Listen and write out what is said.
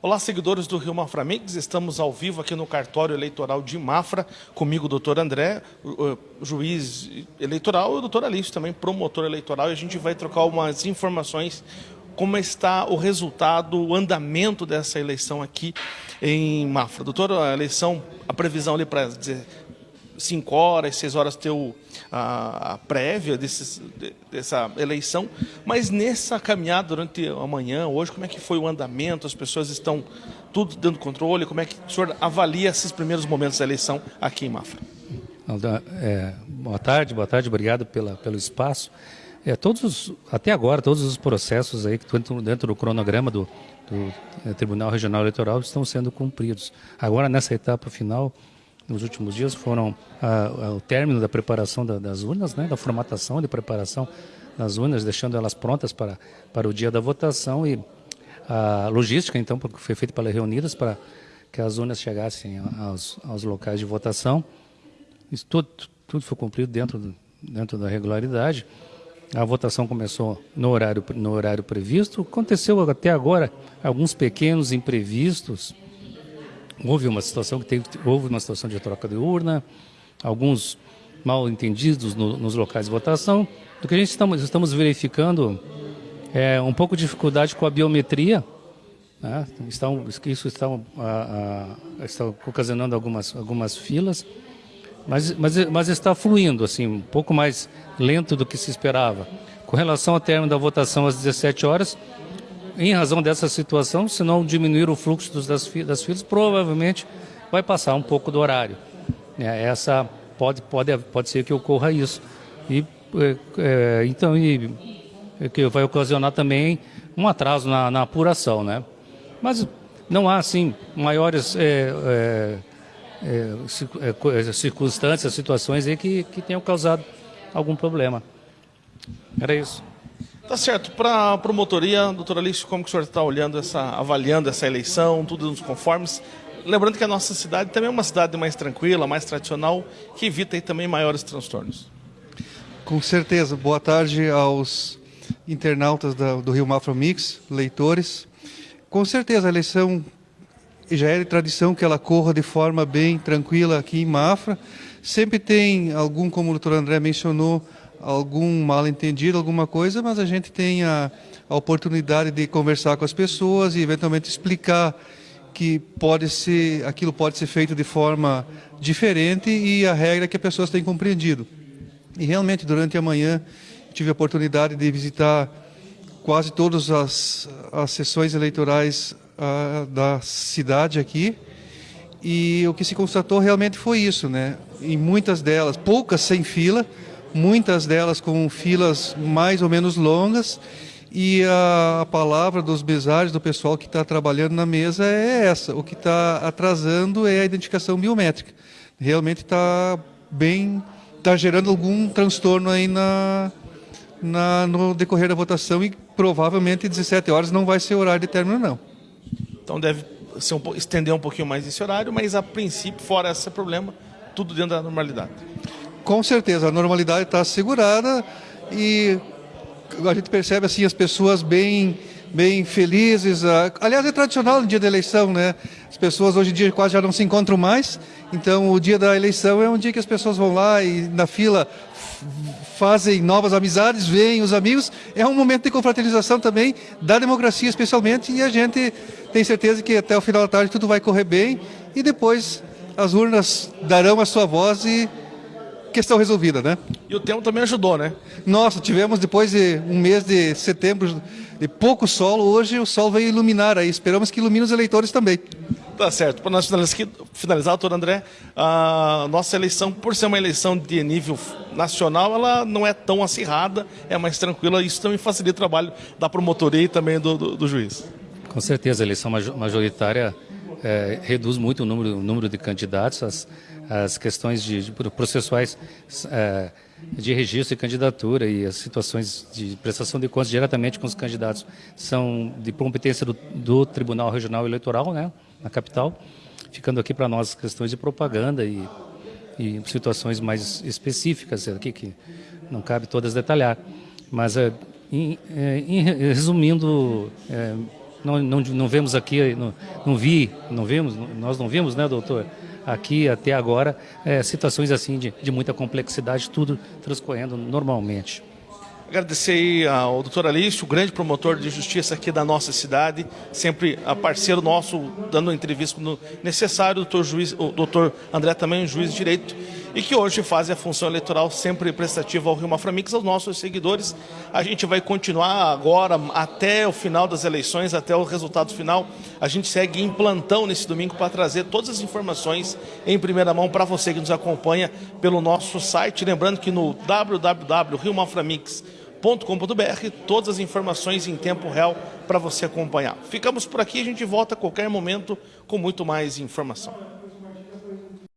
Olá, seguidores do Rio Mafra Mix. Estamos ao vivo aqui no cartório eleitoral de Mafra, comigo o doutor André, juiz eleitoral, e o doutor Alício, também promotor eleitoral, e a gente vai trocar umas informações como está o resultado, o andamento dessa eleição aqui em Mafra. Doutor, a eleição, a previsão ali para 5 horas, 6 horas ter o, a, a prévia dessa eleição, mas nessa caminhada durante a manhã, hoje, como é que foi o andamento? As pessoas estão tudo dando controle? Como é que o senhor avalia esses primeiros momentos da eleição aqui em Mafra? É, boa tarde, boa tarde, obrigado pela, pelo espaço. É, todos os, até agora, todos os processos aí que estão dentro do cronograma do, do é, Tribunal Regional Eleitoral estão sendo cumpridos. Agora, nessa etapa final, nos últimos dias foram o término da preparação da, das urnas, né, da formatação de preparação das urnas, deixando elas prontas para, para o dia da votação e a logística, então, foi feita pelas reunidas para que as urnas chegassem aos, aos locais de votação. Isso tudo, tudo foi cumprido dentro, dentro da regularidade. A votação começou no horário, no horário previsto. Aconteceu até agora alguns pequenos imprevistos, houve uma situação que teve, houve uma situação de troca de urna, alguns mal entendidos no, nos locais de votação. Do que a gente estamos, estamos verificando é um pouco de dificuldade com a biometria. Né? Estão, isso está, a, a, está ocasionando algumas, algumas filas, mas, mas, mas está fluindo assim, um pouco mais lento do que se esperava. Com relação ao término da votação às 17 horas, em razão dessa situação, se não diminuir o fluxo dos, das, das filas, provavelmente vai passar um pouco do horário. É, essa pode, pode, pode ser que ocorra isso. E, é, é então, e, é que vai ocasionar também um atraso na, na apuração, né? Mas não há, assim, maiores é, é, circunstâncias, situações aí que, que tenham causado algum problema. Era isso. Tá certo. Para a promotoria, doutora Alice, como que o senhor está olhando, essa, avaliando essa eleição, tudo nos conformes? Lembrando que a nossa cidade também é uma cidade mais tranquila, mais tradicional, que evita também maiores transtornos. Com certeza. Boa tarde aos internautas da, do Rio Mafra Mix, leitores. Com certeza a eleição já é tradição que ela corra de forma bem tranquila aqui em Mafra. Sempre tem algum, como o doutor André mencionou, algum mal entendido, alguma coisa, mas a gente tem a, a oportunidade de conversar com as pessoas e eventualmente explicar que pode ser, aquilo pode ser feito de forma diferente e a regra que as pessoas têm compreendido. E realmente, durante a manhã, tive a oportunidade de visitar quase todas as, as sessões eleitorais uh, da cidade aqui, e o que se constatou realmente foi isso, né? Em muitas delas, poucas sem fila, muitas delas com filas mais ou menos longas, e a, a palavra dos mesários, do pessoal que está trabalhando na mesa é essa. O que está atrasando é a identificação biométrica. Realmente está bem, está gerando algum transtorno aí na, na, no decorrer da votação e provavelmente 17 horas não vai ser horário de término, não. Então deve um, estender um pouquinho mais esse horário, mas a princípio, fora esse problema, tudo dentro da normalidade. Com certeza, a normalidade está assegurada e a gente percebe assim as pessoas bem bem felizes. Aliás, é tradicional no dia da eleição, né? As pessoas hoje em dia quase já não se encontram mais. Então, o dia da eleição é um dia que as pessoas vão lá e na fila fazem novas amizades, veem os amigos. É um momento de confraternização também da democracia, especialmente. E a gente tem certeza que até o final da tarde tudo vai correr bem e depois as urnas darão a sua voz e questão resolvida, né? E o tempo também ajudou, né? Nossa, tivemos depois de um mês de setembro de pouco sol, hoje o sol veio iluminar aí. Esperamos que ilumine os eleitores também. Tá certo. Para nós finalizar, doutor André, a nossa eleição, por ser uma eleição de nível nacional, ela não é tão acirrada, é mais tranquila. Isso também facilita o trabalho da promotoria e também do, do, do juiz. Com certeza, a eleição majoritária é, reduz muito o número, o número de candidatos, as, as questões de, de processuais é, de registro e candidatura e as situações de prestação de contas diretamente com os candidatos são de competência do, do Tribunal Regional Eleitoral, né, na capital, ficando aqui para nós questões de propaganda e, e situações mais específicas aqui que não cabe todas detalhar, mas é, em, é, em, resumindo, é, não, não, não vemos aqui, não, não vi, não vimos, nós não vimos, né, doutor? Aqui até agora, é, situações assim de, de muita complexidade, tudo transcorrendo normalmente. Agradecer ao doutor Alício, grande promotor de justiça aqui da nossa cidade, sempre parceiro nosso, dando entrevista no necessário, doutor, juiz, o doutor André também, juiz de direito, e que hoje faz a função eleitoral sempre prestativa ao Rio Maframix, aos nossos seguidores. A gente vai continuar agora até o final das eleições, até o resultado final. A gente segue em plantão nesse domingo para trazer todas as informações em primeira mão para você que nos acompanha pelo nosso site. Lembrando que no www.riomaframix.com com.br todas as informações em tempo real para você acompanhar. Ficamos por aqui, a gente volta a qualquer momento com muito mais informação.